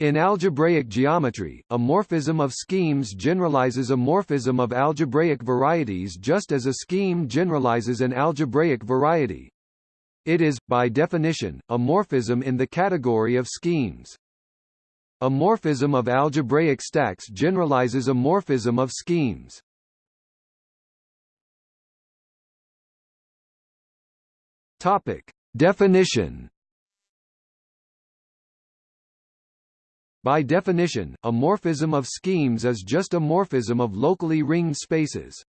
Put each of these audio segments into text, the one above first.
In algebraic geometry, a morphism of schemes generalizes a morphism of algebraic varieties just as a scheme generalizes an algebraic variety. It is, by definition, a morphism in the category of schemes. A morphism of algebraic stacks generalizes a morphism of schemes. Topic. Definition By definition, a morphism of schemes is just a morphism of locally ringed spaces.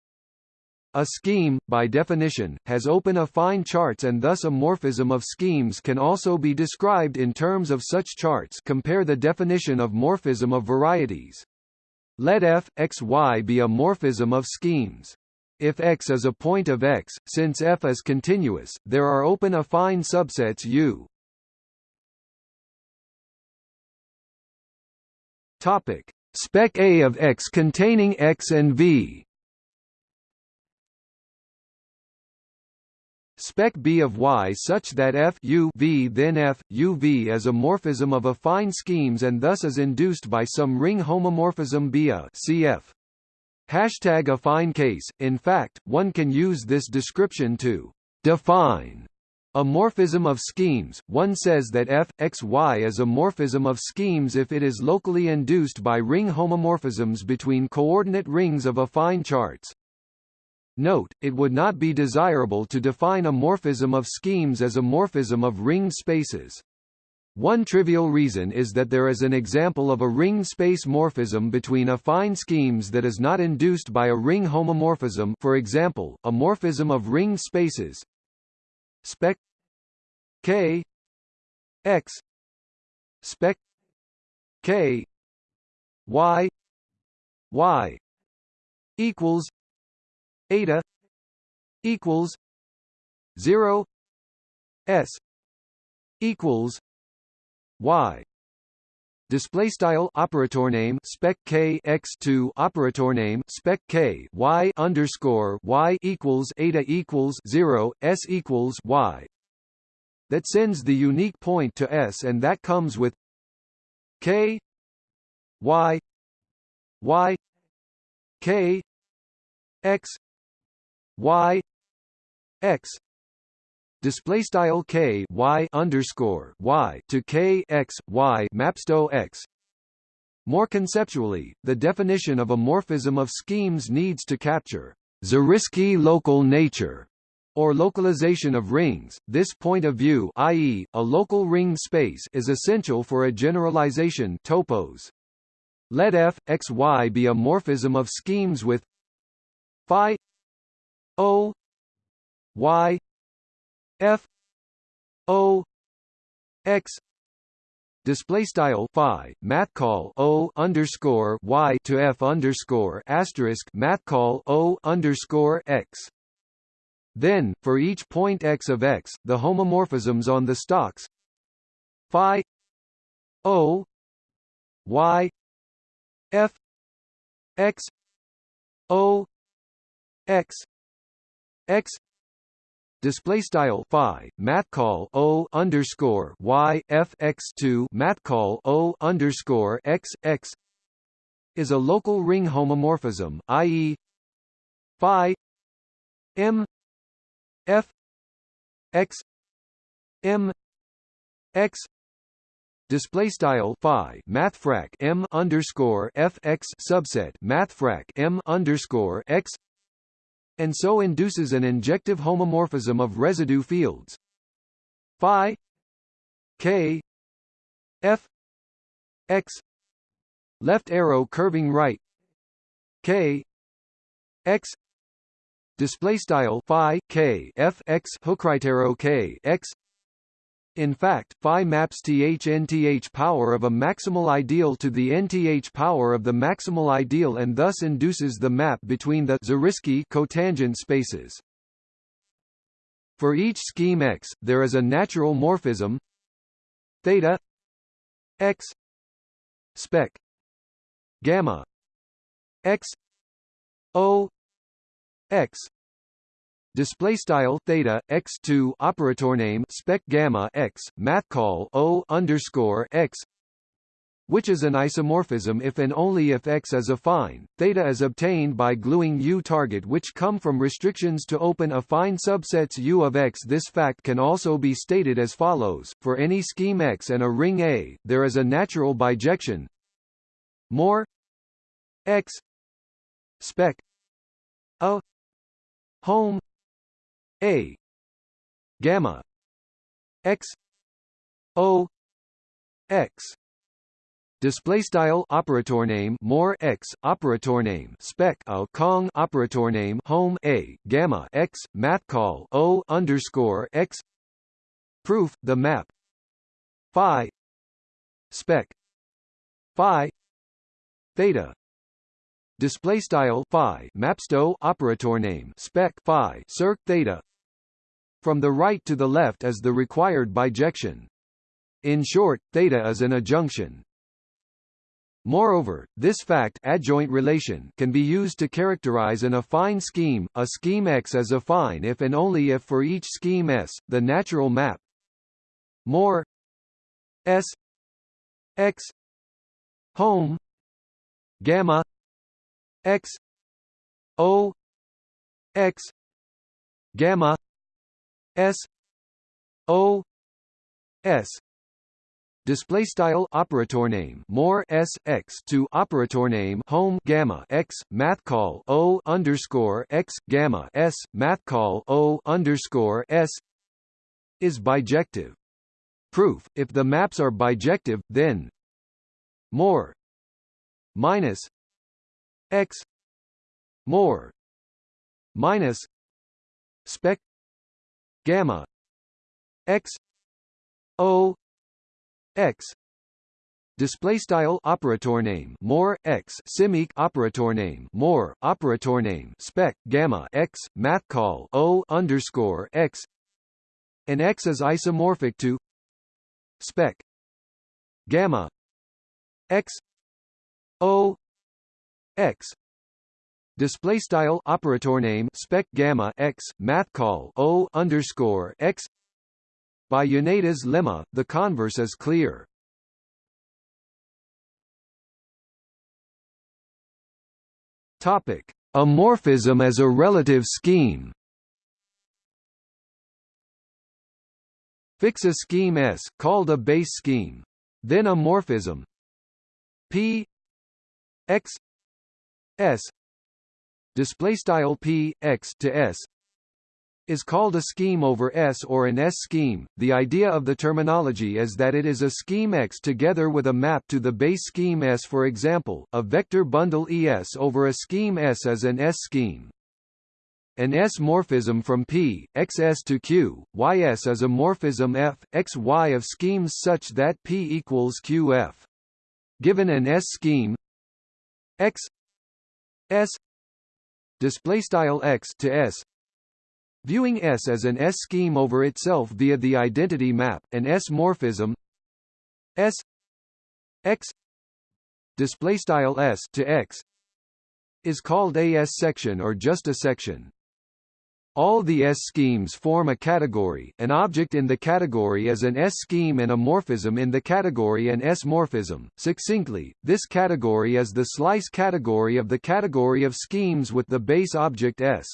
A scheme, by definition, has open affine charts and thus a morphism of schemes can also be described in terms of such charts compare the definition of morphism of varieties. Let f, x, y be a morphism of schemes. If X is a point of X, since F is continuous, there are open affine subsets U. Topic: Spec A of X containing X and V. Spec B of Y such that F U V then F U V is a morphism of affine schemes and thus is induced by some ring homomorphism B a cf. Hashtag affine case. In fact, one can use this description to define a morphism of schemes. One says that f x y is a morphism of schemes if it is locally induced by ring homomorphisms between coordinate rings of affine charts. Note, it would not be desirable to define a morphism of schemes as a morphism of ring spaces. One trivial reason is that there is an example of a ring space morphism between affine schemes that is not induced by a ring homomorphism for example, a morphism of ring spaces spec k x spec k y y equals eta equals 0 s equals y display style operator name spec k x 2 operator name spec k y underscore y equals eta equals 0 s equals y. That sends the unique point to s and that comes with k y y k x y x display style k y underscore y to k x y mapsto x. More conceptually, the definition of a morphism of schemes needs to capture Zariski local nature or localization of rings. This point of view, i.e., a local ring space, is essential for a generalization topos. Let f x y be a morphism of schemes with phi o y f o x. Display style phi math call o underscore y to f underscore asterisk math call o underscore x. Then for each point x of x the homomorphisms on the stalks. Phi o y. F x o x. X display style phi math call o underscore y f x two math call o underscore x x is a local ring homomorphism, i.e. phi m f x m x display style phi mathfrak m underscore f x subset mathfrak m underscore x and so induces an injective homomorphism of residue fields. Phi k f x left arrow curving right. K x display style phi k f x hook right arrow k x in fact, phi maps th nth power of a maximal ideal to the nth power of the maximal ideal and thus induces the map between the Zariski cotangent spaces. For each scheme X, there is a natural morphism theta X spec gamma X O X display style theta x 2 operator name spec gamma x math call o underscore x which is an isomorphism if and only if X is affine. Theta is obtained by gluing U target which come from restrictions to open affine subsets U of X. This fact can also be stated as follows. For any scheme X and a ring A, there is a natural bijection more X spec a home A. Gamma. X. O. X. Display style operator name more x operator name spec a kong operator name home a gamma x math call o underscore x. Proof the map. Phi. Spec. Phi. Theta. Display style phi mapsto operator name spec phi circ theta from the right to the left is the required bijection in short theta is an adjunction Moreover, this fact adjoint relation can be used to characterize an affine scheme. A scheme X is affine if and only if for each scheme S, the natural map more S X home gamma X O X gamma S O S. Display style operator name. More s x to operator name. Home gamma x. Math call o underscore x gamma s. Math call o underscore s is bijective. Proof: If the maps are bijective, then more minus x. More minus spec gamma x o x display style operator name more x simic operator name more operator name spec gamma x math call o underscore x and x is isomorphic to spec gamma x o x display style operator name spec gamma x math call o underscore x by Yoneda's lemma, the converse is clear. Topic: A morphism as a relative scheme. Fix a scheme S, called a base scheme. Then a morphism P X S display style P X to S is called a scheme over S or an S-scheme. The idea of the terminology is that it is a scheme X together with a map to the base scheme S for example, a vector bundle ES over a scheme S as an S-scheme. An S-morphism from P, XS to Q, YS is a morphism F, XY of schemes such that P equals QF. Given an S-scheme X S display style X to S Viewing S as an S-scheme over itself via the identity map, an S-morphism S X display style S to X is called a S-section or just a section. All the S-schemes form a category, an object in the category is an S-scheme and a morphism in the category an S-morphism. Succinctly, this category is the slice category of the category of schemes with the base object S.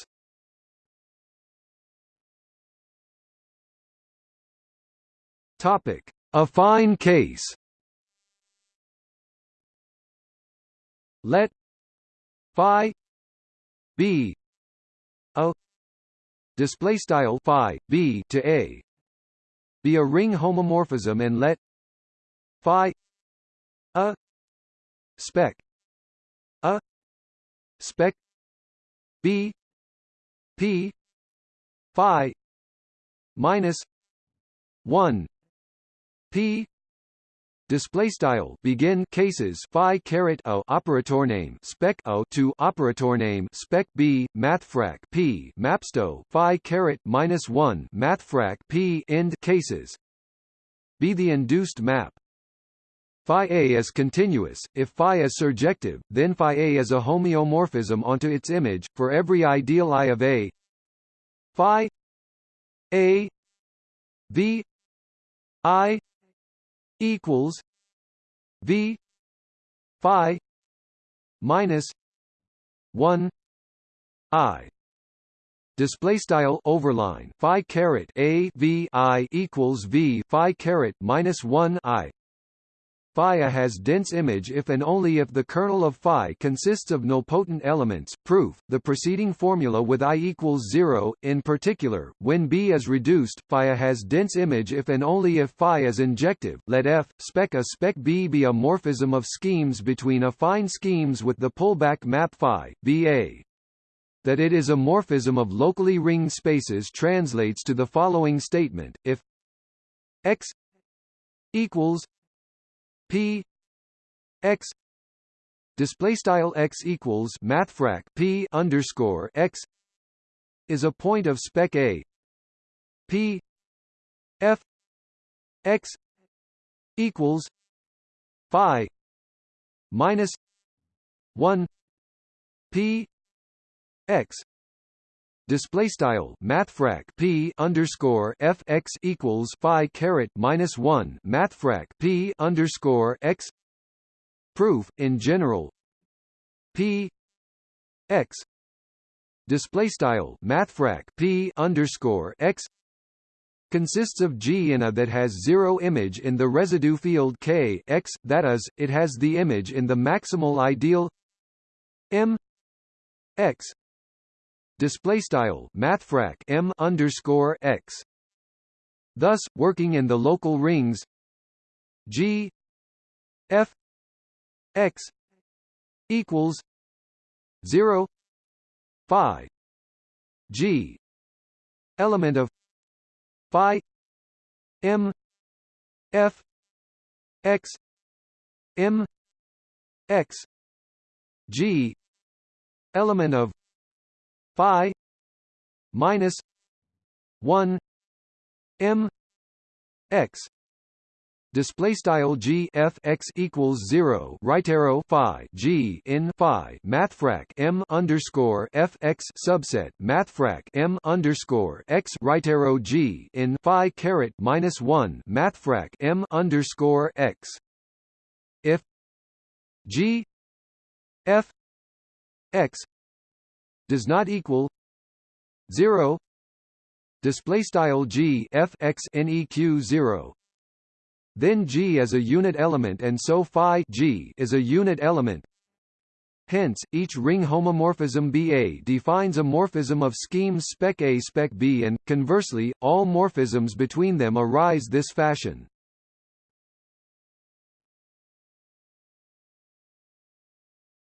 Topic: Affine case. Let phi b a display style phi b to a. Be a ring homomorphism and let phi a spec a spec b p phi minus 1 P display style. Begin. Cases. Phi caret o. Operator name. Spec o. To operator name. Spec b. Mathfrak p. Mapsto. Phi caret minus 1 mathfrak p. End. Cases. Be the induced map. Phi A is continuous, if phi is surjective, then phi A is a homeomorphism onto its image, for every ideal I of A. Phi A V I equals V phi minus 1 i. Display style overline phi caret a v i equals v phi caret minus 1 i phi has dense image if and only if the kernel of phi consists of nilpotent elements. Proof: The preceding formula with i equals 0, in particular, when B is reduced, phi has dense image if and only if phi is injective. Let F spec a spec B be a morphism of schemes between affine schemes with the pullback map phi BA. That it is a morphism of locally ringed spaces translates to the following statement: if x equals P X display style X equals mathfrak P underscore X is a point of spec A. P F X equals Phi minus one P X display style mathfrak p underscore f x equals phi caret minus one mathfrak p underscore x. Proof in general. P x. Display style mathfrak p underscore x. Consists of G in A that has zero image in the residue field K x, that is, it has the image in the maximal ideal M x display style mathfrak m underscore x. Thus, working in the local rings G f x equals zero phi G element of phi m f x m x G element of phi minus 1 m x. Display style g f x equals 0 right arrow phi g in phi mathfrak m underscore f x subset mathfrak m underscore x right arrow g in phi caret minus 1 mathfrak m underscore x. If g f x does not equal 0 display style g f x neq 0 then g is a unit element and so phi g is a unit element Hence, each ring homomorphism BA defines a morphism of schemes spec A spec B and, conversely, all morphisms between them arise this fashion.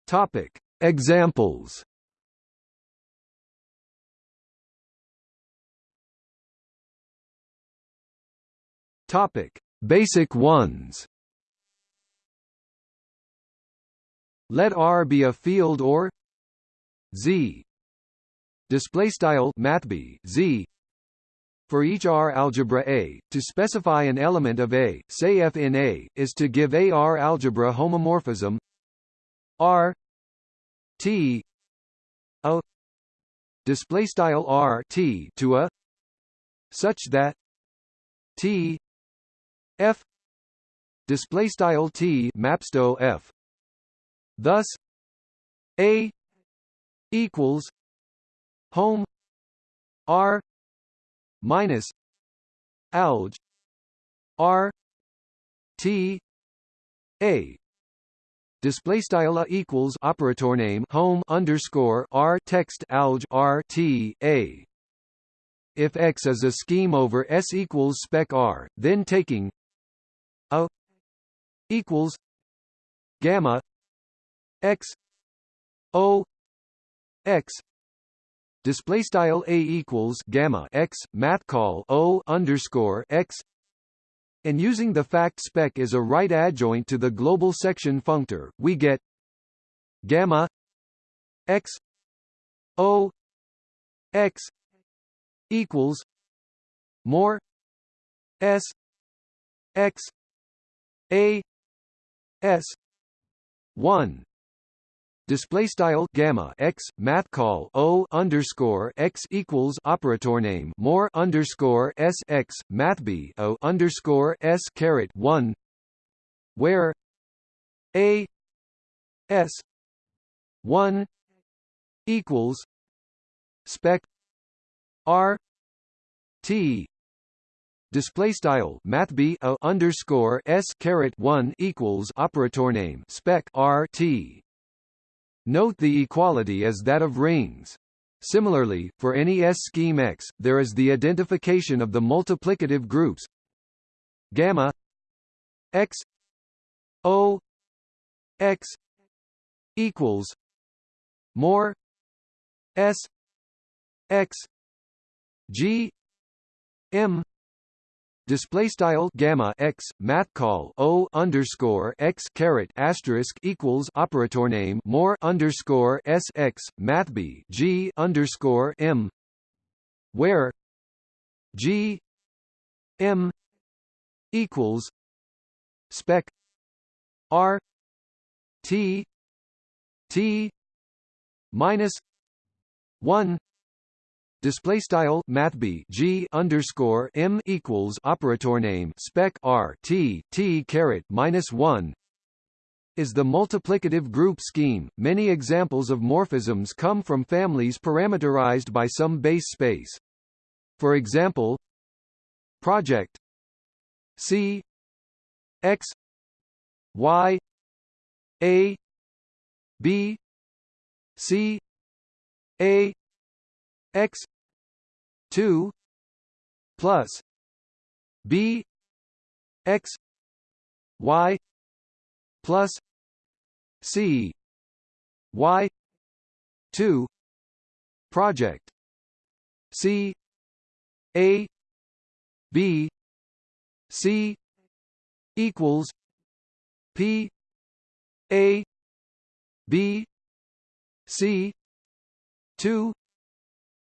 Topic. Examples Topic: Basic ones. Let R be a field or Z. Display style mathb Z. For each R algebra A, to specify an element of A, say F in A, is to give a R algebra homomorphism R T a display style R T to a such that T f. Display style t mapsto f. Thus a equals home r minus alg r t a. Display style a equals operator name home underscore r text alg r t a. If X is a scheme over S equals spec R, then taking a equals gamma x o x. Display style a equals gamma x math call o underscore x. And using the fact spec as a right adjoint to the global section functor we get gamma x o x equals more s x a s 1 display style gamma x math call o underscore x equals operator name more underscore s x math b o underscore s caret 1 where a S one equals spec R T display style math b a underscore s caret 1 equals operator name spec r t. Note the equality as that of rings. Similarly for any s scheme x there is the identification of the multiplicative groups gamma x o x equals more s x g m display style gamma x math call o underscore x caret asterisk equals operator name more underscore s x math b g underscore m where g m equals spec r t t minus 1 display style math b g underscore m equals operator name spec r t t caret minus one is the multiplicative group scheme. Many examples of morphisms come from families parameterized by some base space. For example, project C X Y A B C A X two plus B X Y plus C Y two project C A B C equals P A B C two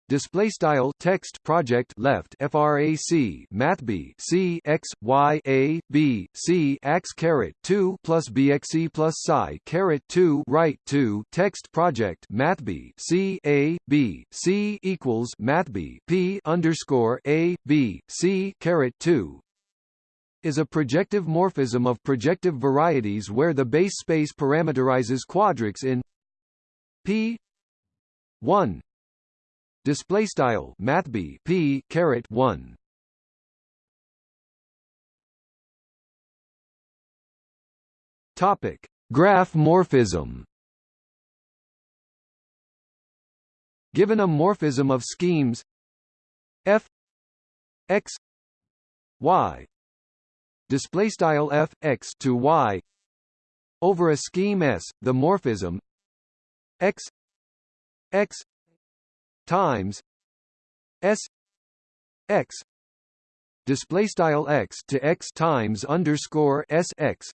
display style text project left frac math b c x y a b c x caret 2 plus bxe plus psi caret 2 right 2 text project math b c a b c equals math b p underscore a b c caret 2 is a projective morphism of projective varieties where the base space parameterizes quadrics in p 1 display style math b p caret 1 topic graph morphism. Given a morphism of schemes f x y. Display style f x to y. Over a scheme s the morphism x x times s x display style x to x times underscore s x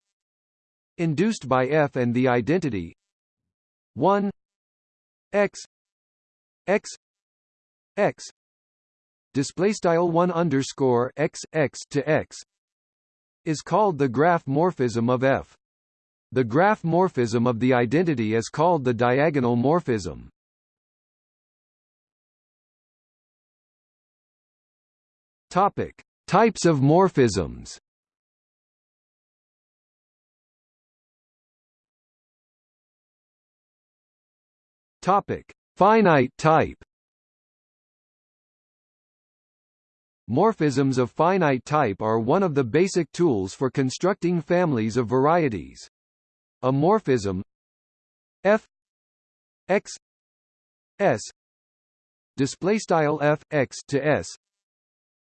induced by f and the identity 1 x x x display style 1 underscore x x to x is called the graph morphism of f. The graph morphism of the identity is called the diagonal morphism Topic: Types of morphisms. Topic: Finite type. Morphisms of finite type are one of the basic tools for constructing families of varieties. A morphism f x s display style f x to s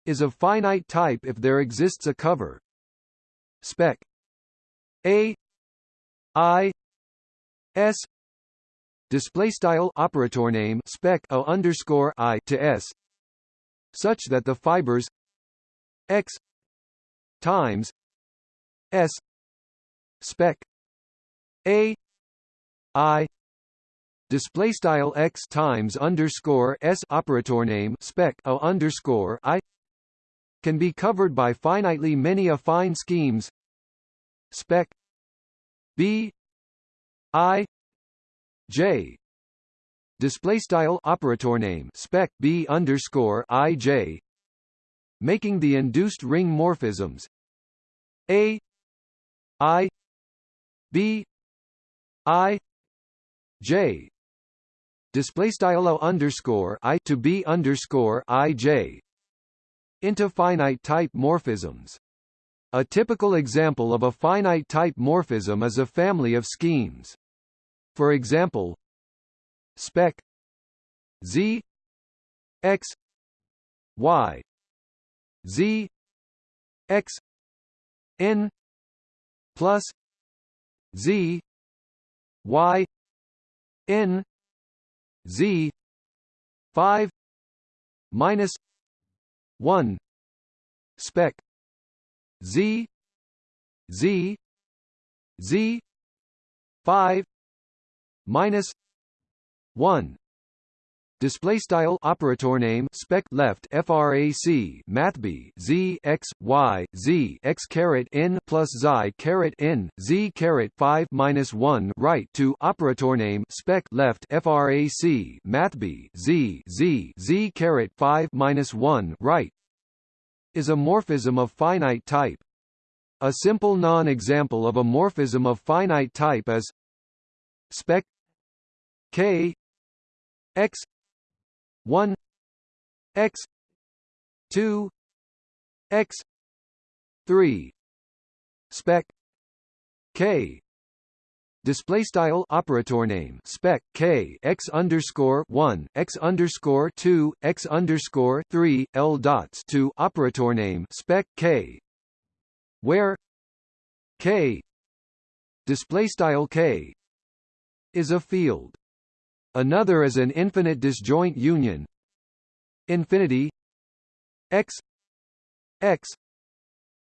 is of finite type if there exists a cover. Spec. A. I. S. Display style operator name spec a underscore i to s. Such that the fibers x times s spec a. I. Display style x times underscore s operator name spec a underscore i can be covered by finitely many affine schemes. Spec. B. I. J. Display style operator name. Spec b underscore i j. Making the induced ring morphisms. A. I. B. I. J. Display style underscore i to b underscore i j into finite type morphisms. A typical example of a finite type morphism is a family of schemes. For example, spec z x y z x n plus z y n z 5 minus 1 spec. Z. Z. Z. 5 minus 1 Display style operator name spec left frac math b z x y z x caret n plus xi caret n z caret 5 minus 1 right to operator name spec left frac math b z z z caret 5 minus 1 right is a morphism of finite type. A simple non-example of a morphism of finite type is spec k x 1 x 2 x 3 spec k. Display style operator name spec k x underscore 1 x underscore 2 x underscore 3 l dots to operator name spec k. Where k. Display style k. Is a field Another is an infinite disjoint union. Infinity x x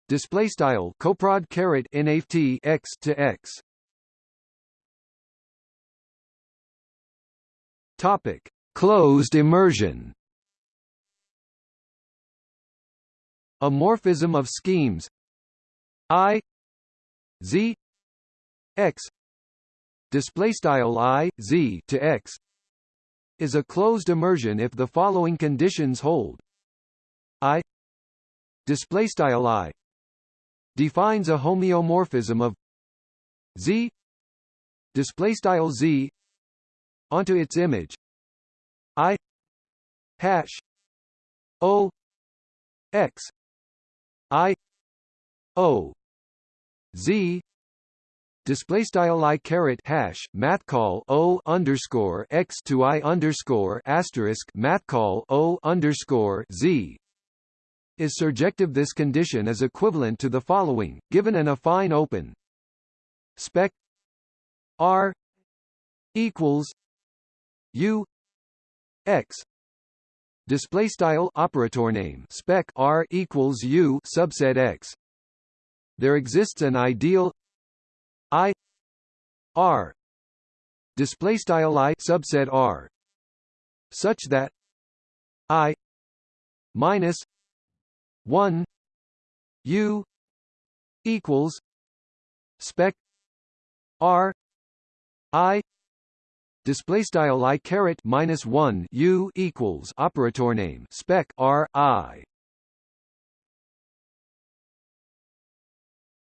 display style coprod caret nft x to x. Topic closed immersion. A morphism of schemes i z x display style i z to x is a closed immersion if the following conditions hold. I display style i defines a homeomorphism of z display style z onto its image. I hash o x i o z display style i caret hash math call o underscore x to i underscore asterisk math call o underscore z. Is surjective. This condition is equivalent to the following, given an affine open. Spec r equals u x. Display style operator name spec r equals u subset x. There exists an ideal I R display style I subset R such that I minus 1 U equals spec R I display style I caret minus 1 U equals operator name spec R I.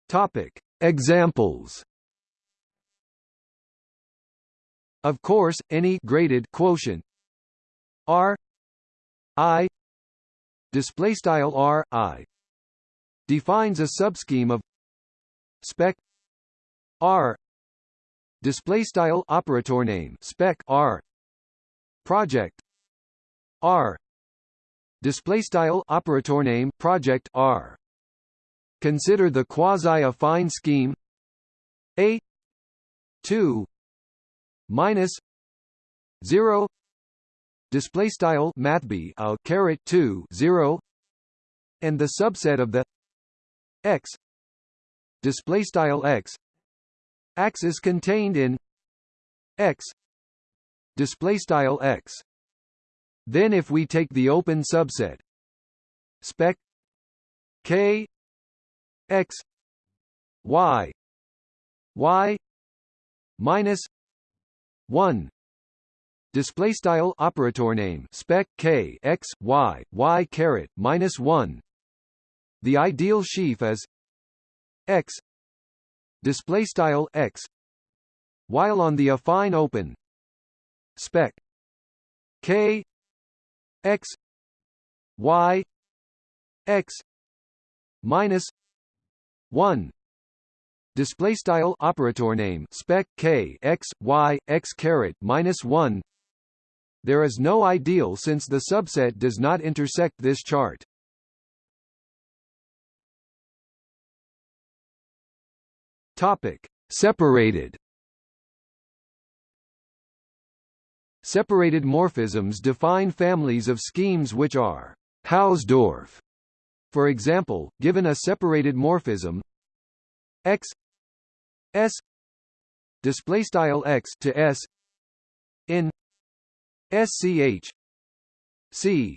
Topic. Examples Of course, any graded quotient R I display style R I defines a subscheme of spec R display style operator name spec R project R display style operator name project R. Consider the quasi-affine scheme A 2 minus 0 display style mathb a uh, caret 2 0 and the subset of the x display style x axis contained in x display style x. Then if we take the open subset spec k x y y minus 1 display style operator name. Spec k x y y caret minus 1 the ideal sheaf is x. Display style x. While on the affine open. Spec k x y x minus 1 display style operator name spec k x y x caret minus 1 there is no ideal since the subset does not intersect this chart. Topic. Separated. Separated morphisms define families of schemes which are Hausdorff. For example, given a separated morphism x s display style x to s in sch c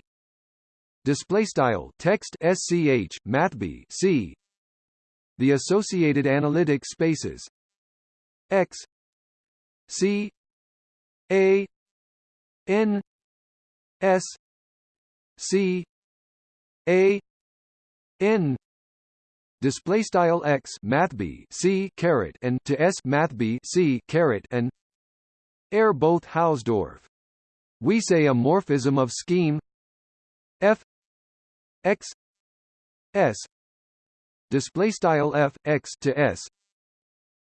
display style text sch mathb c the associated analytic spaces x c a n s c a n display style x math b c caret and to s math b c caret and are both Hausdorff. We say a morphism of scheme f x s display style f x to s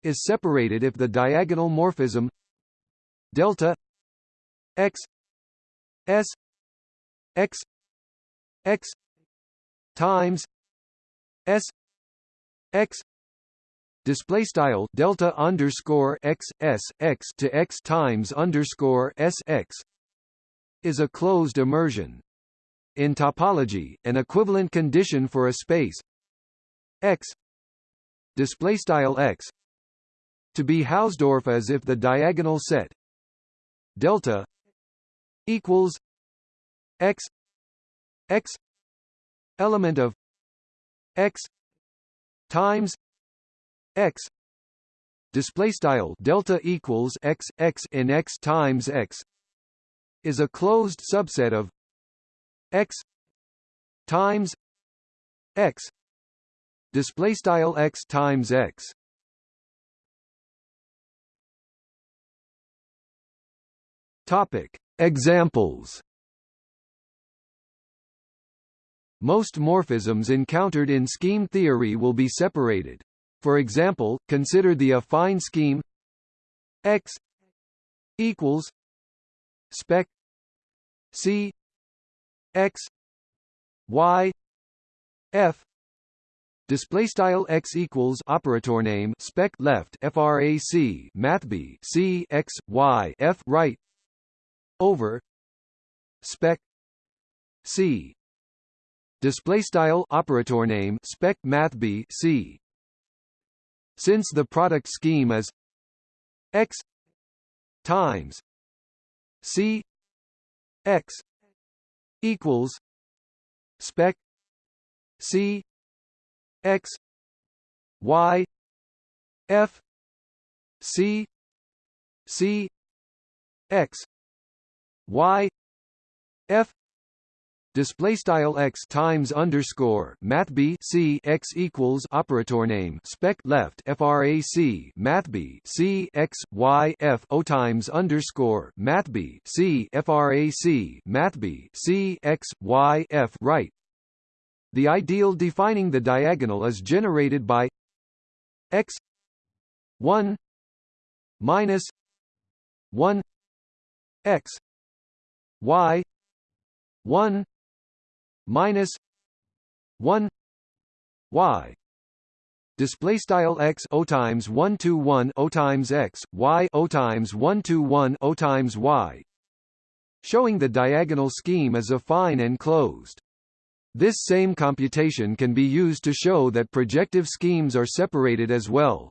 is separated if the diagonal morphism delta x s x x times s x display style delta underscore x s x to x times underscore s x is a closed immersion. In topology, an equivalent condition for a space x display style x to be Hausdorff as if the diagonal set delta equals x x element of x times x display style delta equals x x in x times x is a closed subset of x times x display style x times x. Topic. Examples Most morphisms encountered in scheme theory will be separated. For example, consider the affine scheme X equals spec C X Y F display style x equals operator name spec left frac math b c x y f right over spec c display style operator name spec math b c. Since the product scheme is x times c x equals spec c x y f c c x y f display style x times underscore math b c x equals operator name. Spec left frac math b c x y f o times underscore math b c frac math b c x y f right. The ideal defining the diagonal is generated by x 1 minus 1 x y 1 minus 1 y. Display style x o times 1 to 1 o times x y o times 1 to 1 o times y. Showing the diagonal scheme as affine and closed this same computation can be used to show that projective schemes are separated as well.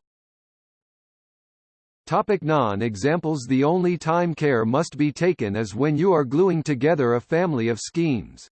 Topic non-examples The only time care must be taken is when you are gluing together a family of schemes.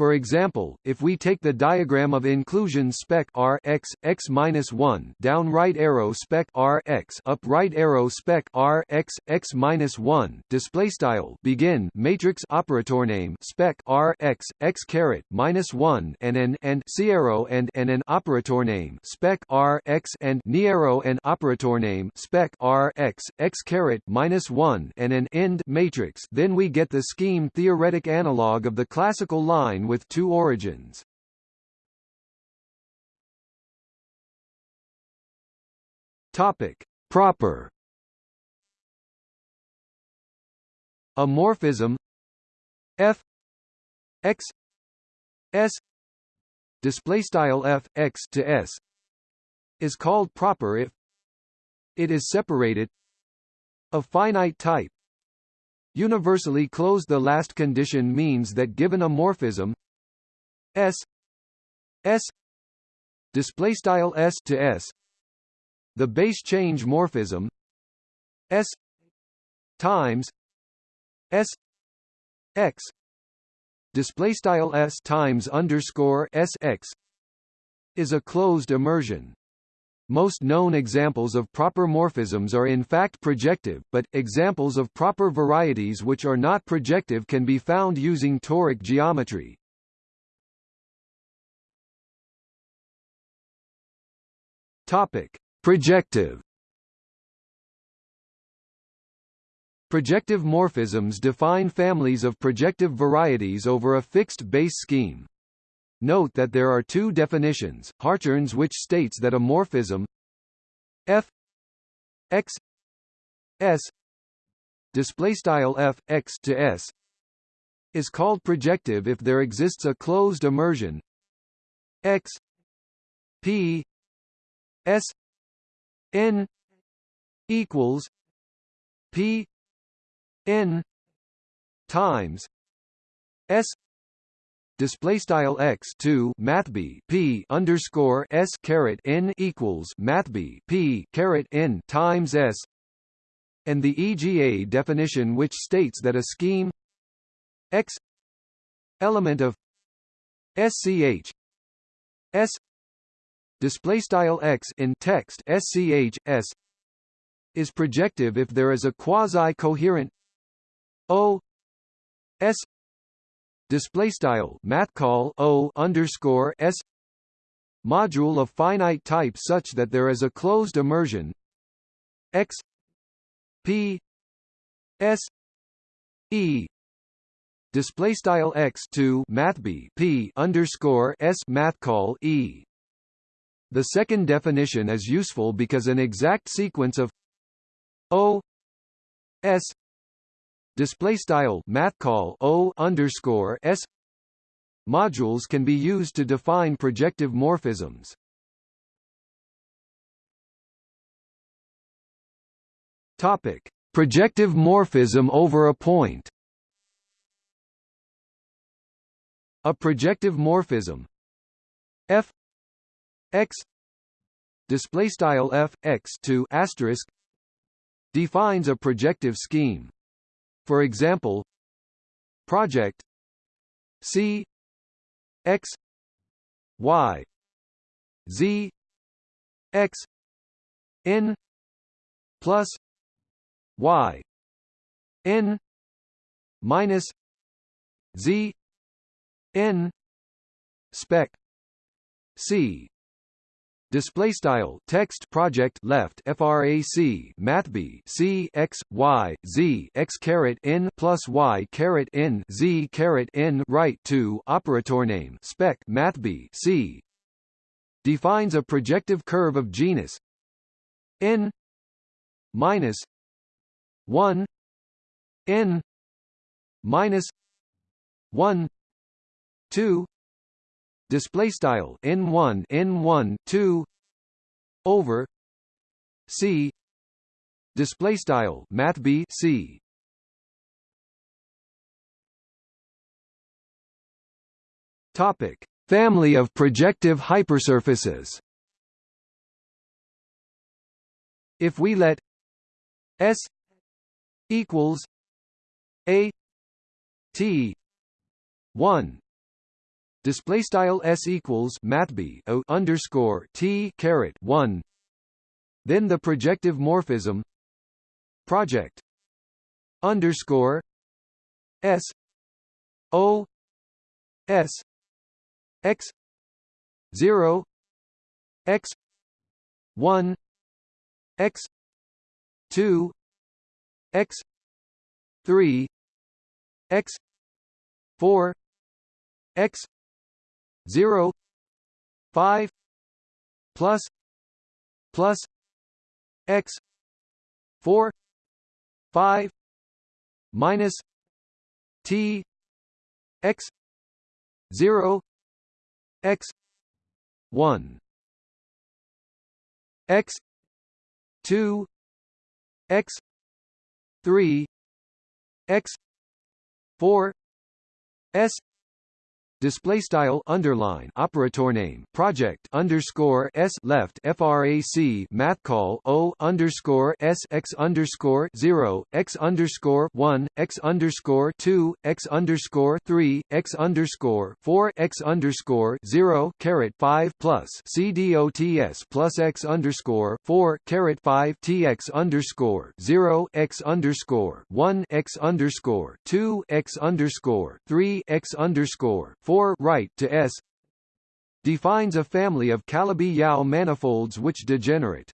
For example, if we take the diagram of inclusion spec R x x minus one down right arrow spec R x up right arrow spec R x x minus one display style begin matrix operator name spec R x x caret minus one and an and C arrow and and an operator name spec R x and ni arrow and operator name spec R x x caret minus one and an end matrix. Then we get the scheme theoretic analog of the classical line with two origins. Topic: Proper. A morphism f. X. S. Display style f x to s. Is called proper if it is separated. Of finite type Universally closed the last condition means that given a morphism S S display style S to S the base change morphism S times S X display style S times underscore S X is a closed immersion most known examples of proper morphisms are in fact projective, but, examples of proper varieties which are not projective can be found using toric geometry. Topic. Projective Projective morphisms define families of projective varieties over a fixed base scheme. Note that there are two definitions, Hartshorne's which states that a morphism f x s f x to s is called projective if there exists a closed immersion x p s n equals p n times s display style x 2 mathb p underscore s caret n equals mathb p caret n times s. And the EGA definition which states that a scheme x element of SCH S display style x in text SCH S is projective if there is a quasi-coherent O S display style math call o underscore s. Module of finite type such that there is a closed immersion. X. P. S. E. Display style x to math b p underscore s math call e. The second definition is useful because an exact sequence of o s display style math call o underscore s modules can be used to define projective morphisms. Topic: Projective morphism over a point. A projective morphism f x display style f x to asterisk defines a projective scheme for example, project C X Y Z X N plus Y N minus Z N spec C display style text project left frac math b c x y z x caret n plus y caret n z caret n right to operator name spec math b c. Defines a projective curve of genus n minus 1 n minus 1 2 display style n1 n1 2 over c display style math b c. Topic family of projective hypersurfaces. If we let s equals a t 1 display style s equals mathb o underscore t caret 1 then the projective morphism. Project. Underscore s. O s. X. 0 x. 1 x. 2 x. 3 x. 4 x 0 5 plus plus x 4 5 minus t x 0 x 1 x 2 x 3 x 4 s display style underline operator name project underscore s left frac math call o underscore s x underscore 0 x underscore 1 x underscore 2 x underscore 3 x underscore 4 x underscore 0 caret 5 plus cdots plus x underscore 4 caret 5 tx underscore 0 x underscore 1 x underscore 2 x underscore 3 x underscore 4 right to S defines a family of Calabi-Yau manifolds which degenerate.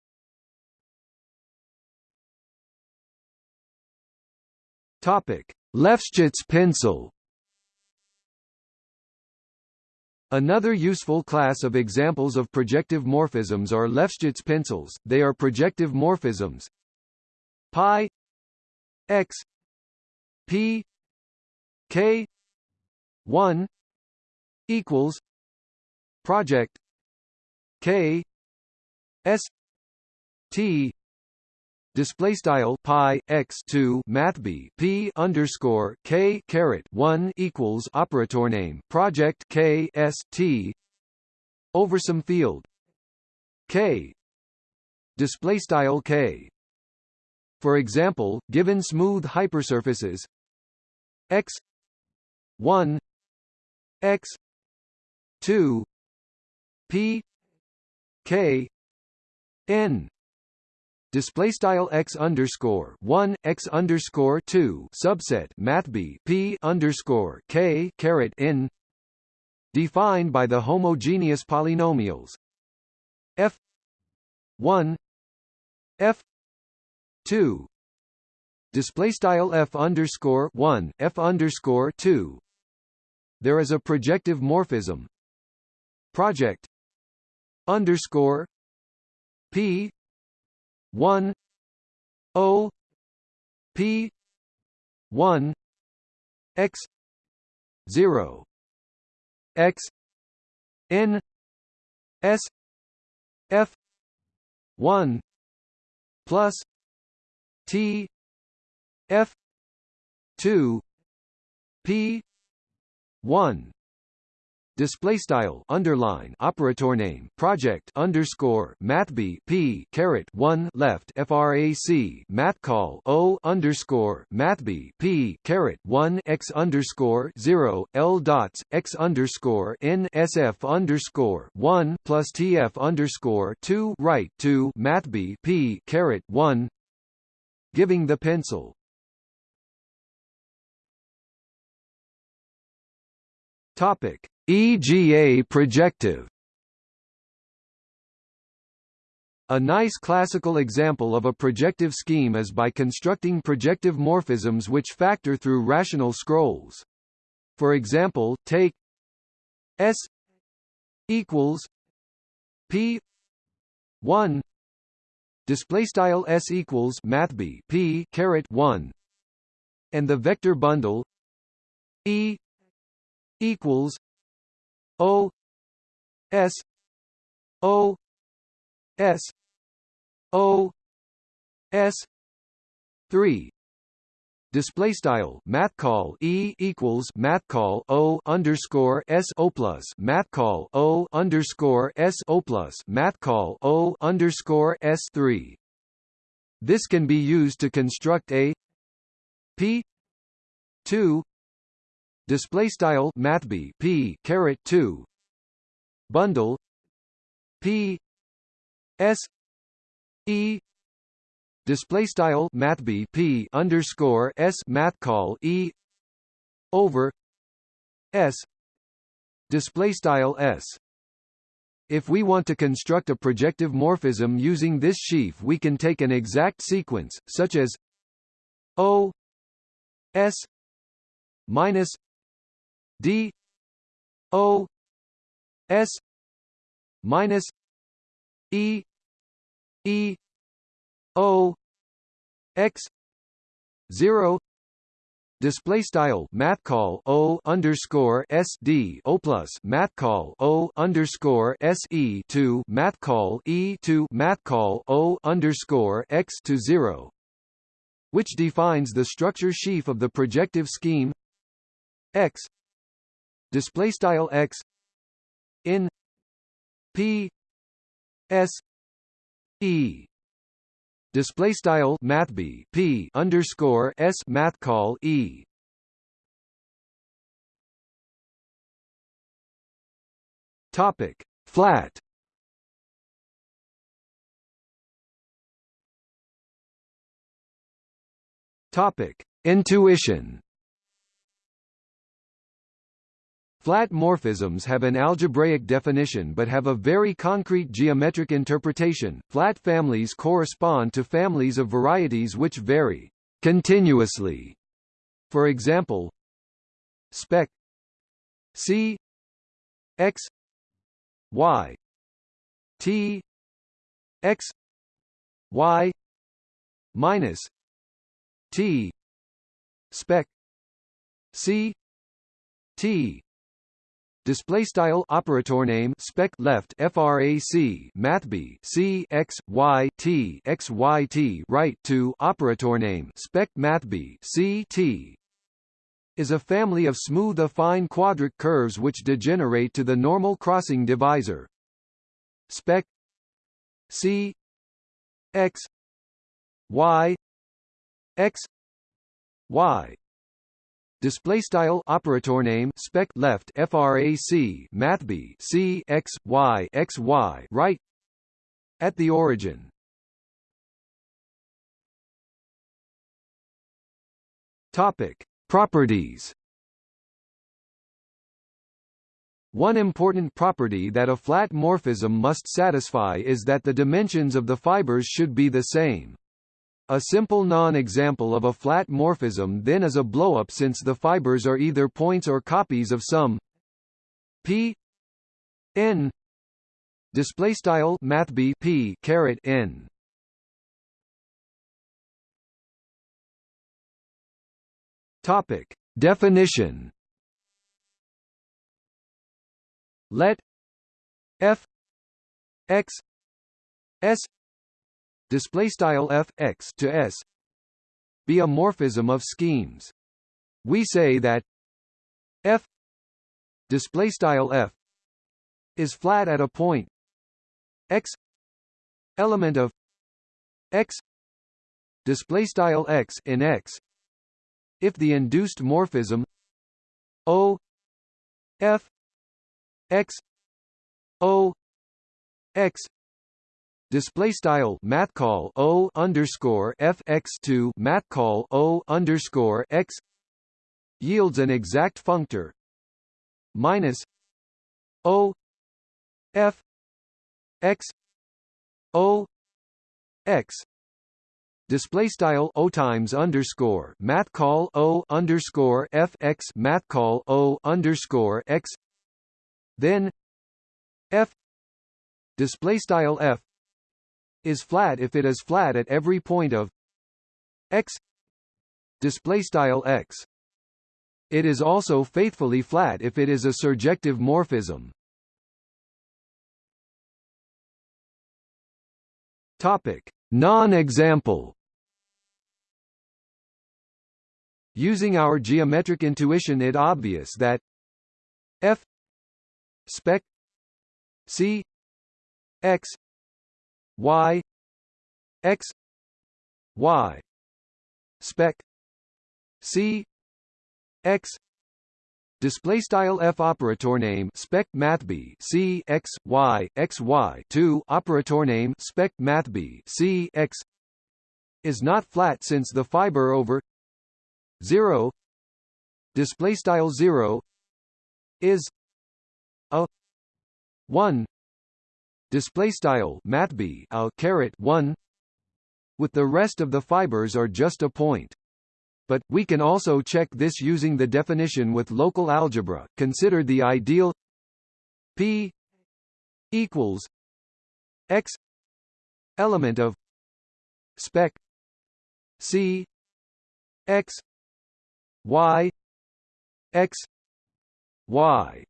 Topic: Lefschetz pencil. Another useful class of examples of projective morphisms are Lefschetz pencils. They are projective morphisms pi x p k 1 equals project K S T display style pi x 2 math b p underscore k caret 1 equals operator name project k s t over some field k display style k. For example given smooth hypersurfaces x 1 x 2 p k n. Display style x underscore one x underscore two subset math b p underscore k caret n. Defined by the homogeneous polynomials. F one f two. Display style f underscore one f underscore two. There is a projective morphism project. Underscore. P. one. O. P. one. X. zero. X. N. S. F. one. Plus. T. F. two. P. one display style underline operator name project underscore math b p caret 1 left frac math call o underscore math b p caret 1 x underscore 0 l dots x underscore n sf underscore 1 plus tf underscore 2 right 2 math b p caret 1 giving the pencil. Topic EGA projective. A nice classical example of a projective scheme is by constructing projective morphisms which factor through rational scrolls. For example, take S equals P 1 display style S equals math P caret 1 and the vector bundle E equals O S O S O S three display style math call e equals math call o underscore s o plus math call o underscore s o plus math call o underscore s three. This can be used to construct a p two display style mathb p caret 2 bundle p s e. Display style mathb p underscore s math call e. Over s. Display style s. If we want to construct a projective morphism using this sheaf we can take an exact sequence, such as O S minus D O S minus E E O X zero display style math call o underscore s d o plus math call o underscore s e to math call e to math call o underscore x to zero, which defines the structure sheaf of the projective scheme x display style x in p s e. Display style mathb p underscore s math call e. Topic flat. Topic intuition Flat morphisms have an algebraic definition but have a very concrete geometric interpretation. Flat families correspond to families of varieties which vary continuously. For example, spec C x y t x y minus t spec C t display style operator name spec left frac math b c x y t x y t right to operator name spec math b c t. Is a family of smooth affine quadric curves which degenerate to the normal crossing divisor. Spec c x y x y display style operator name spec left frac math b c x y x y right. At the origin. Topic. Properties. One important property that a flat morphism must satisfy is that the dimensions of the fibers should be the same. A simple non-example of a flat morphism then is a blowup since the fibers are either points or copies of some p n display style math b p caret n. Topic. Definition. Let f x s display style f x to s. Be a morphism of schemes. We say that f display style f is flat at a point. X element of x display style x in x. If the induced morphism o f x o x display style math call o underscore f x two math call o underscore x yields an exact functor minus o f x o x. Display style o times underscore math call o underscore f x math call o underscore x. Then f. Display style f is flat if it is flat at every point of x display style x. It is also faithfully flat if it is a surjective morphism. Topic. Non-example. Using our geometric intuition it obvious that f spec c x y x y spec c x display style f operator name spec math b c x y x y 2 operator name spec math b c x is not flat since the fiber over 0 display style 0 is a 1 display style mathb a caret 1 with the rest of the fibers are just a point but, we can also check this using the definition with local algebra. Consider the ideal P equals X element of spec C X Y X Y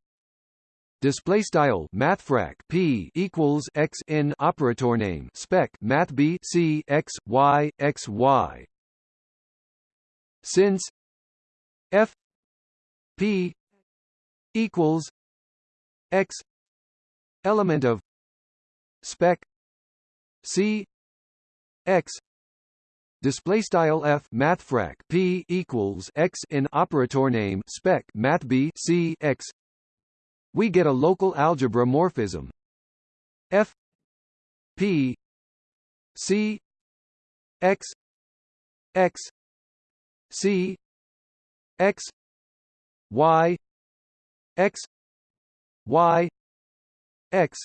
display style mathfrak p equals x in operator name spec math b c x y x y. Since f p equals x element of spec c x. Display style f mathfrak p equals x in operator name spec math b c x we get a local algebra morphism f p c x x C X Y X Y X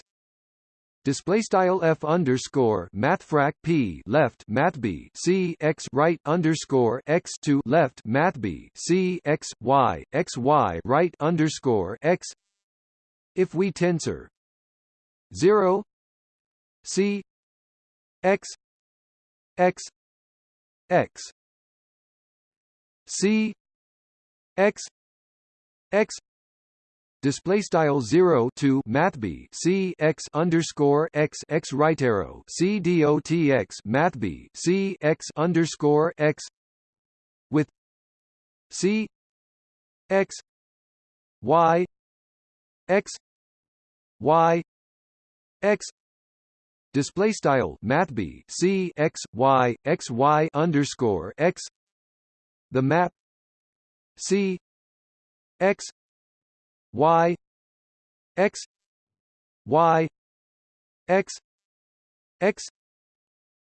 Display style f underscore mathfrak p left math b c x right underscore x to left math b c x y x y right underscore x. If we tensor zero c x x x C X X display style 0 to math c x underscore x x right arrow c dot x mathb c x underscore x with c x y x y x. Display style mathb c x y x y underscore x. The map C X Y X Y X X.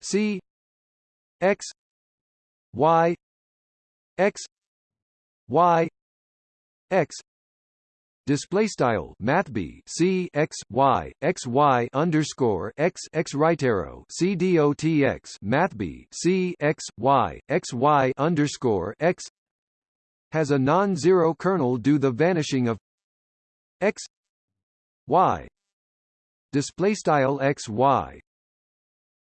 C X Y X Y X Display style Math B C X Y X Y underscore X X right arrow C D O T X Math B C X Y X Y underscore X has a non-zero kernel due the vanishing of X Y display style X Y.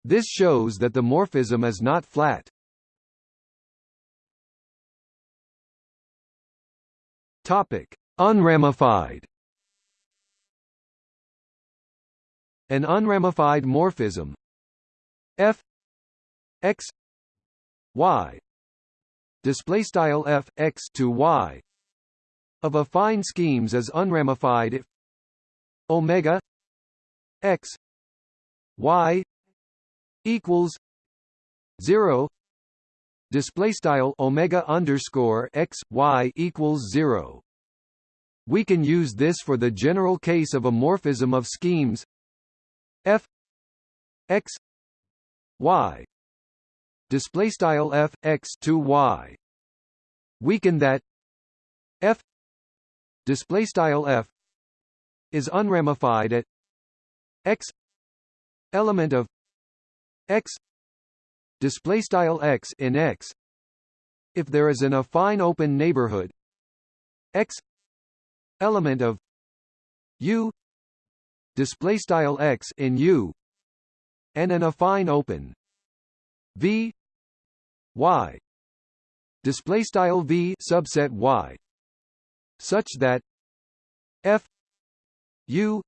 This shows that the morphism is not flat. Topic Unramified. An unramified morphism. F x y. Display style f x to y. Of affine schemes is unramified. If omega x y equals 0 display style omega underscore x y equals 0 we can use this for the general case of a morphism of schemes. F x y. Display style f x to y. Weaken that f display style f is unramified at x element of x display style x in x. If there is an affine open neighborhood x element of U display style x in U and an affine open V Y display style V subset Y such that F U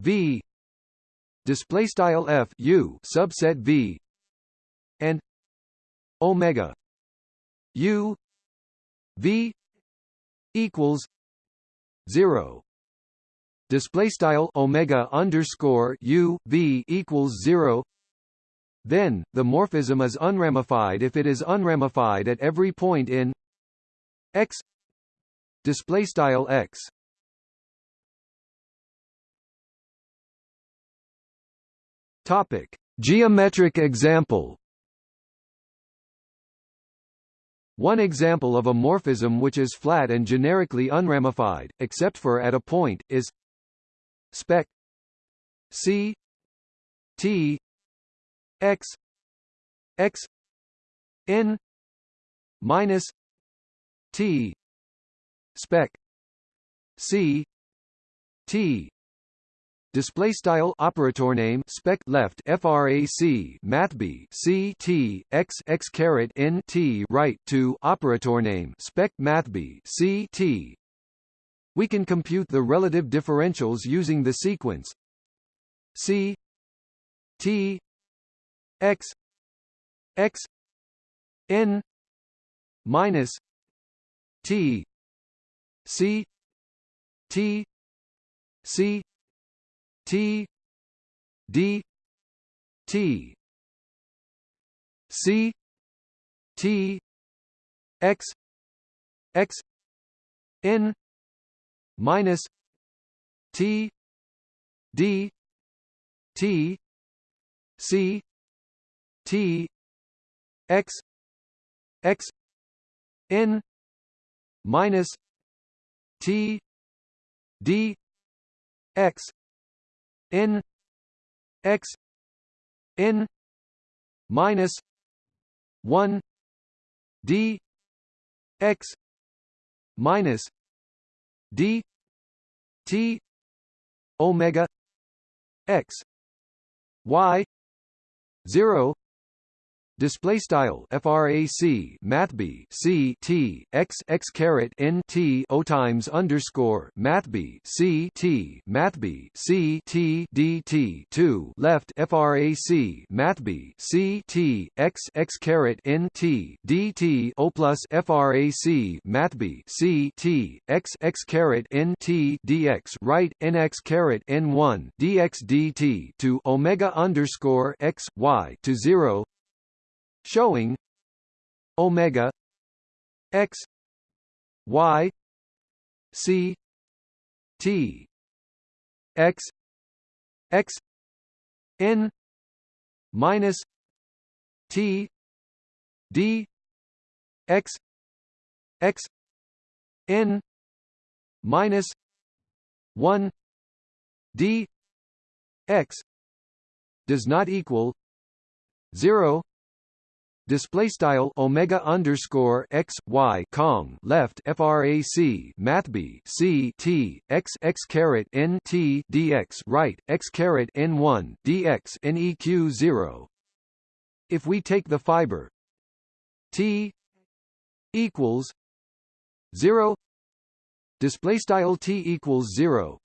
V display style F U subset V and Omega U V equals 0 display style omega underscore u v equals 0 then the morphism is unramified if it is unramified at every point in x. Display style x. Topic. Geometric example One example of a morphism which is flat and generically unramified, except for at a point, is spec c t x x n minus t spec c t display style operator name spec left frac math b c t x x caret n t right to operator name spec math b c t. We can compute the relative differentials using the sequence c t x x n minus t c t c T D T C T X X N minus T D T C T X X N minus T D X n x n minus 1 d x minus d t omega x y 0 display style frac math b c t x x caret n t o times underscore math b c t math b c t d t 2 left frac math b c t x x caret n t d t o plus frac math b c t x x caret n t dx right nx caret n 1 dx dt to omega underscore x y to 0 showing omega x y c t x x n minus t d x x n minus 1 d x does not equal 0 display style omega underscore x y cong left frac math b c t x x caret n t dx right x caret n 1 dx neq 0 if we take the fiber t equals 0 display style t equals 0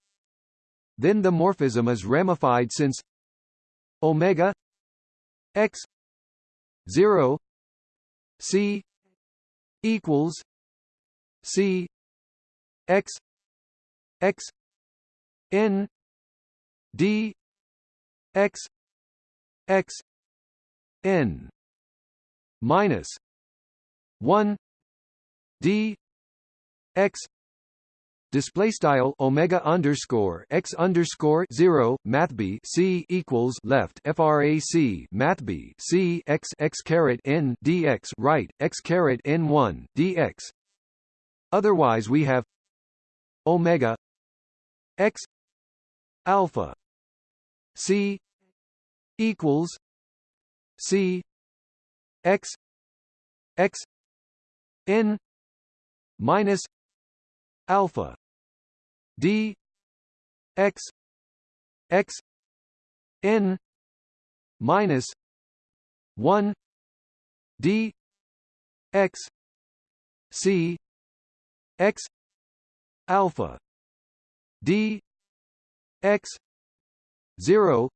then the morphism is ramified since omega x 0 c equals c x x n d x x n minus 1 d x display style omega underscore x underscore zero math b c equals left frac math b c x x caret n dx right x caret n one dx. Otherwise, we have omega x alpha c equals c x x n minus alpha d x x n minus 1 d x c x alpha d x 0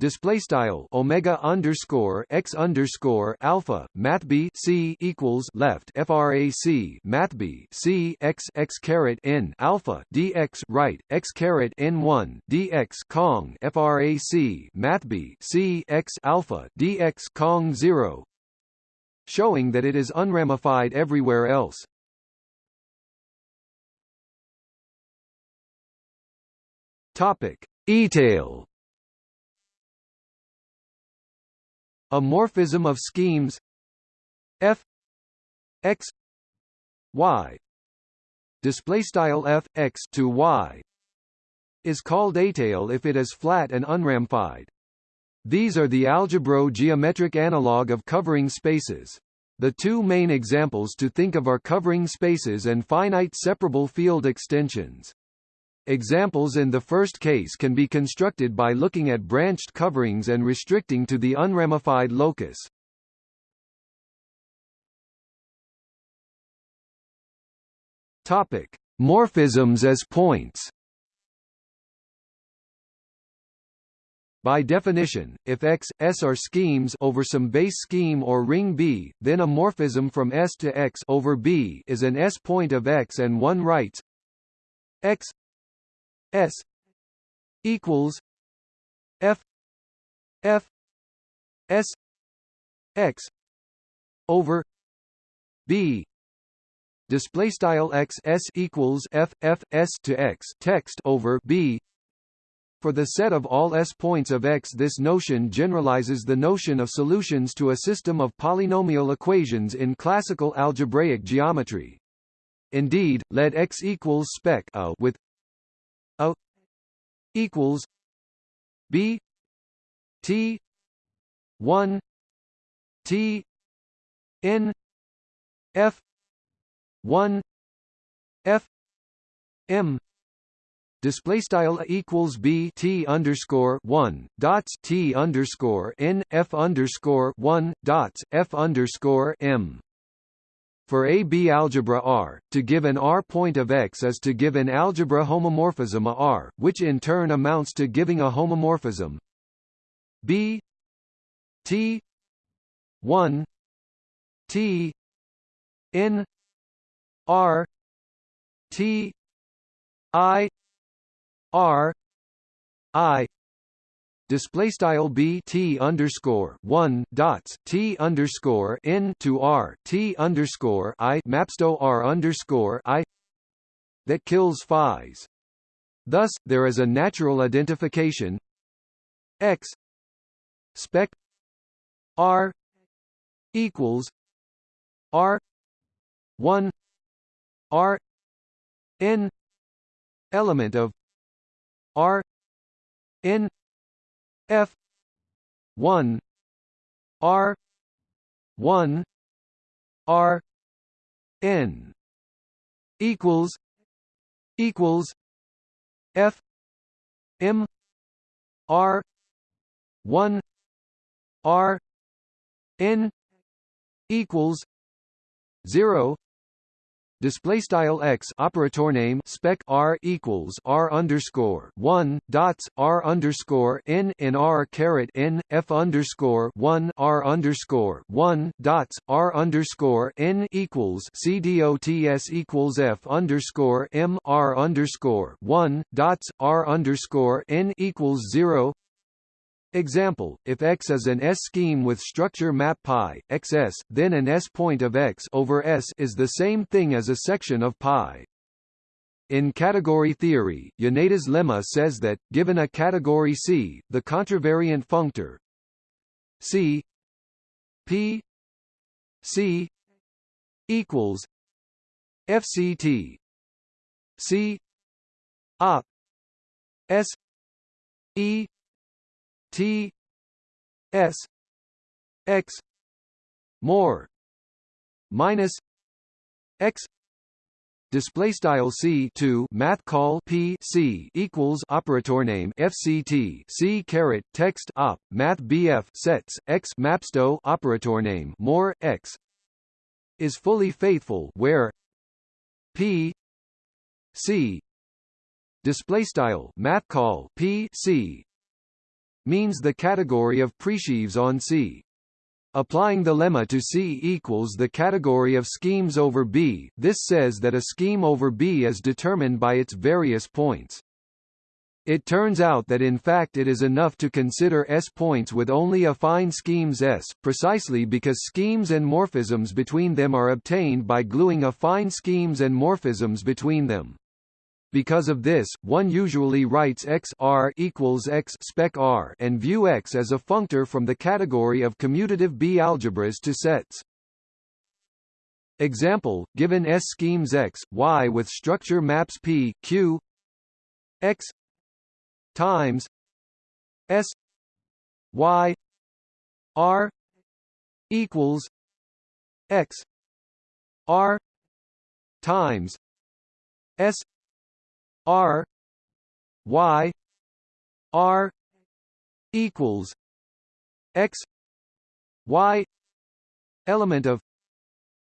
display style omega underscore x underscore alpha math b c equals left frac math b c x x caret n alpha dx right x caret n one dx cong frac math b c x alpha dx cong zero, showing that it is unramified everywhere else. Topic: Étale A morphism of schemes f x y display style f x to y is called étale if it is flat and unramified. These are the algebro geometric analog of covering spaces. The two main examples to think of are covering spaces and finite separable field extensions. Examples in the first case can be constructed by looking at branched coverings and restricting to the unramified locus. Topic: Morphisms as points. By definition, if X, S are schemes over some base scheme or ring B, then a morphism from S to X over B is an S point of X and one writes X S equals F F S X over B. Display style x s equals f f s to x. Text over b. For the set of all s points of x this notion generalizes the notion of solutions to a system of polynomial equations in classical algebraic geometry. Indeed let x equals spec a with a equals b t 1 t n f 1 f m display style equals b t underscore one dots t underscore n f underscore one dots f underscore m. For a B algebra R, to give an R point of X is to give an algebra homomorphism a R, which in turn amounts to giving a homomorphism. B T one T N R T I R I display style b t underscore one dots t underscore n to r t underscore i mapsto r underscore i that kills phi's. Thus, there is a natural identification x spec r equals r one R N element of R N F one R one R N equals equals F M R one R N equals zero display style x operator name spec r equals r underscore one dots r underscore n in r caret n f underscore one r underscore one dots r underscore n equals c dots equals f underscore m r underscore one dots r underscore n equals zero Example, if X is an S-scheme with structure map pi, xs, then an S-point of X over S is the same thing as a section of pi. In category theory, Yoneda's lemma says that, given a category C, the contravariant functor C P C equals FCT C op S E T S X more minus X display style c 2 math call p c equals operator name fct c caret text op math bf sets x mapsto operator name more x is fully faithful where p c display style math call p c means the category of presheaves on C. Applying the lemma to C equals the category of schemes over B, this says that a scheme over B is determined by its various points. It turns out that in fact it is enough to consider S points with only affine schemes S, precisely because schemes and morphisms between them are obtained by gluing affine schemes and morphisms between them. Because of this, one usually writes x r equals x spec r and view x as a functor from the category of commutative B algebras to sets. Example, given S schemes X, Y with structure maps P, Q X times S Y R equals X R times S R Y R equals X Y element of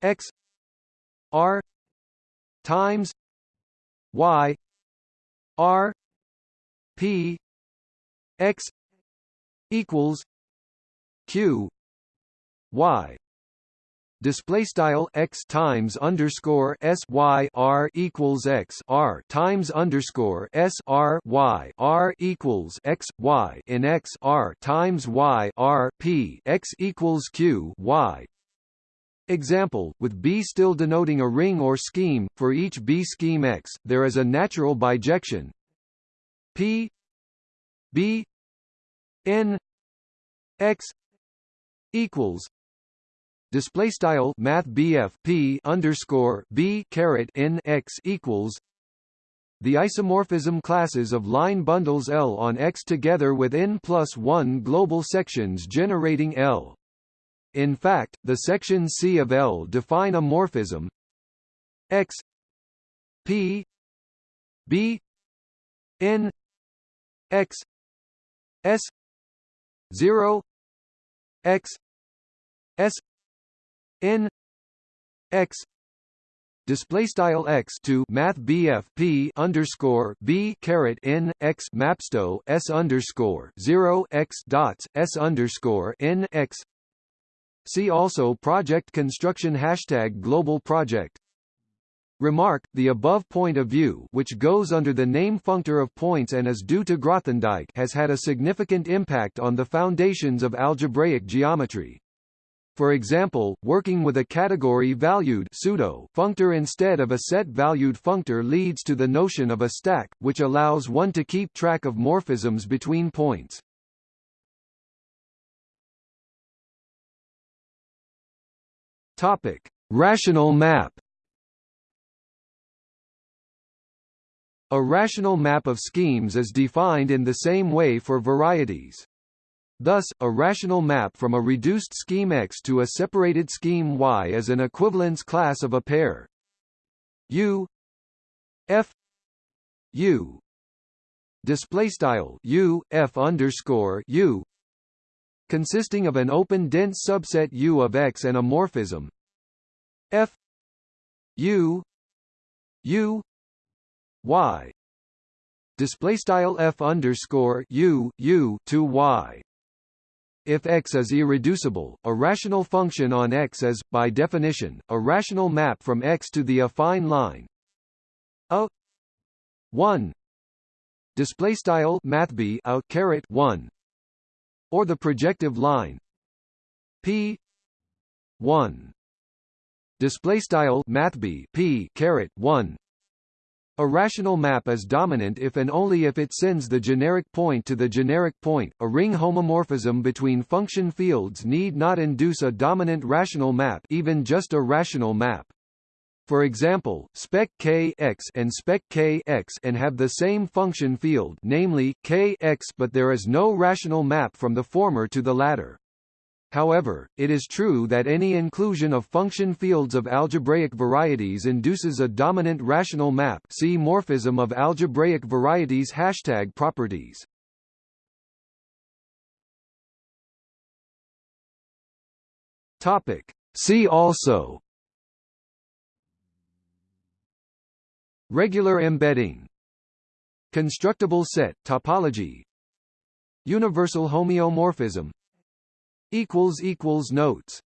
X R times Y R P X equals Q Y display style x times underscore s y r equals x r times underscore s r y r equals x y in x r times y r p x equals q y. Example, with B still denoting a ring or scheme, for each B scheme X, there is a natural bijection P B N X equals display style math BF P underscore B caret n X equals the isomorphism classes of line bundles L on X together with n plus 1 global sections generating L. In fact, the sections C of L define a morphism X P B N X S 0 X S n x display style x to math BF P underscore B caret n x mapsto S underscore zero x dots S underscore n x See also project construction hashtag global project Remark, the above point of view which goes under the name functor of points and is due to Grothendieck has had a significant impact on the foundations of algebraic geometry. For example, working with a category-valued pseudo functor instead of a set-valued functor leads to the notion of a stack, which allows one to keep track of morphisms between points. Topic: Rational map. A rational map of schemes is defined in the same way for varieties. Thus, a rational map from a reduced scheme X to a separated scheme Y is an equivalence class of a pair. U F U. Display style U F underscore U. Consisting of an open dense subset U of X and a morphism. F U U Y. Display style F underscore U U to Y if X is irreducible, a rational function on X is, by definition, a rational map from X to the affine line. A 1 display style mathb a caret 1 or the projective line p 1 display style mathb p caret 1 a rational map is dominant if and only if it sends the generic point to the generic point. A ring homomorphism between function fields need not induce a dominant rational map, even just a rational map. For example, spec k x and spec k x and have the same function field, namely k x, but there is no rational map from the former to the latter. However, it is true that any inclusion of function fields of algebraic varieties induces a dominant rational map see morphism of algebraic varieties hashtag properties. Topic. See also. Regular embedding. Constructible set. Topology. Universal homeomorphism equals equals notes